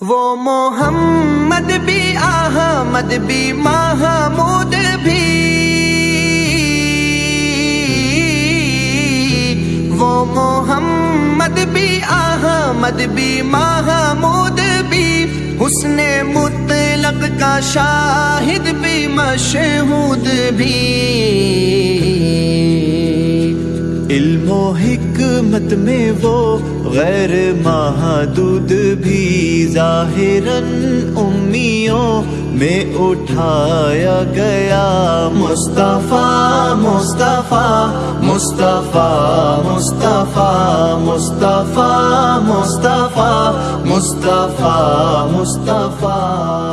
وہ محمد بھی احمد بھی محمود بھی۔ وہ محمد بھی احمد بھی محمود بھی۔ حسن مطلق کا شاہد بھی مشہود بھی۔ علم و حکمت میں وہ غیر محدود بھی ظاہراً امیوں میں اٹھایا گیا۔ مصطفیٰ مصطفیٰ مصطفیٰ مصطفیٰ مصطفیٰ مصطفیٰ مصطفیٰ مصطفیٰ۔